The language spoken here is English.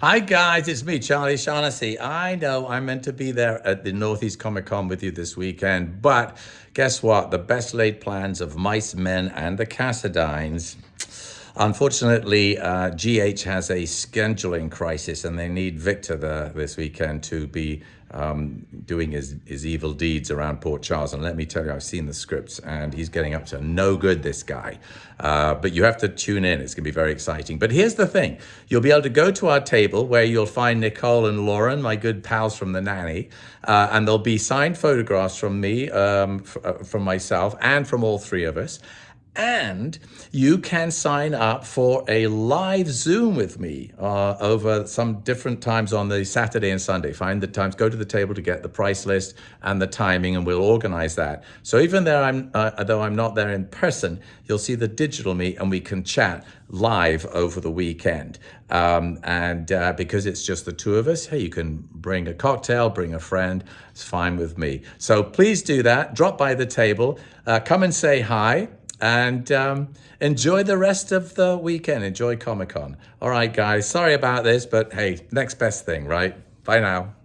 Hi guys, it's me, Charlie Shaughnessy. I know I'm meant to be there at the Northeast Comic Con with you this weekend, but guess what? The best laid plans of Mice Men and the Cassadines. Unfortunately, uh, GH has a scheduling crisis and they need Victor there this weekend to be um, doing his, his evil deeds around Port Charles. And let me tell you, I've seen the scripts and he's getting up to no good, this guy. Uh, but you have to tune in. It's going to be very exciting. But here's the thing. You'll be able to go to our table where you'll find Nicole and Lauren, my good pals from The Nanny. Uh, and there'll be signed photographs from me, um, uh, from myself, and from all three of us and you can sign up for a live Zoom with me uh, over some different times on the Saturday and Sunday. Find the times, go to the table to get the price list and the timing, and we'll organize that. So even though I'm, uh, though I'm not there in person, you'll see the digital me and we can chat live over the weekend. Um, and uh, because it's just the two of us, hey, you can bring a cocktail, bring a friend, it's fine with me. So please do that. Drop by the table, uh, come and say hi and um, enjoy the rest of the weekend. Enjoy Comic Con. All right, guys. Sorry about this, but hey, next best thing, right? Bye now.